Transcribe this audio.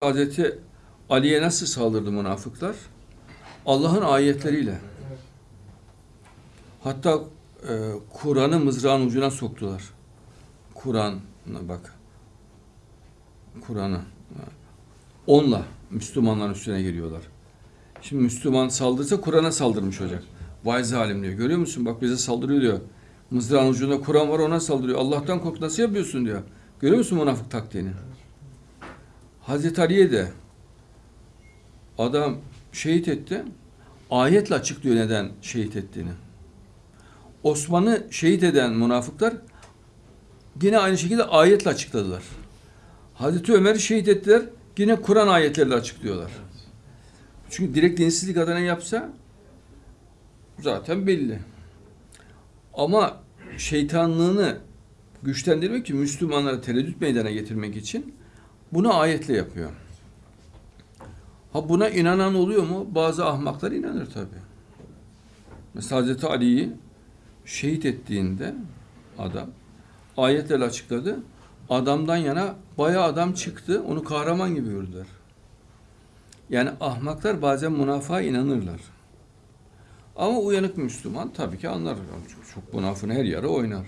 Hazreti Ali'ye nasıl saldırdı münafıklar? Allah'ın ayetleriyle. Hatta e, Kur'an'ı mızrağın ucuna soktular. Kur'an'a bak. Kur'an'ı. Onunla Müslümanların üstüne geliyorlar. Şimdi Müslüman saldırsa Kur'an'a saldırmış olacak. Vay zalim diyor. Görüyor musun? Bak bize saldırıyor diyor. Mızrağın ucunda Kur'an var ona saldırıyor. Allah'tan kork nasıl yapıyorsun diyor. Görüyor musun münafık taktiğini? Hazreti Ali'ye de adam şehit etti. Ayetle açıklıyor neden şehit ettiğini. Osman'ı şehit eden münafıklar yine aynı şekilde ayetle açıkladılar. Hazreti Ömer'i şehit ettiler. Yine Kur'an ayetleriyle açıklıyorlar. Çünkü direkt dinsizlik adına yapsa zaten belli. Ama şeytanlığını güçlendirmek için Müslümanlara tereddüt meydana getirmek için bunu ayetle yapıyor. Ha buna inanan oluyor mu? Bazı ahmaklar inanır tabi. Mesela Hazreti Ali'yi şehit ettiğinde adam ayetlerle açıkladı. Adamdan yana bayağı adam çıktı. Onu kahraman gibi gördüler. Yani ahmaklar bazen münafığa inanırlar. Ama uyanık Müslüman tabii ki anlar. Çok, çok münafığın her yarı oynar.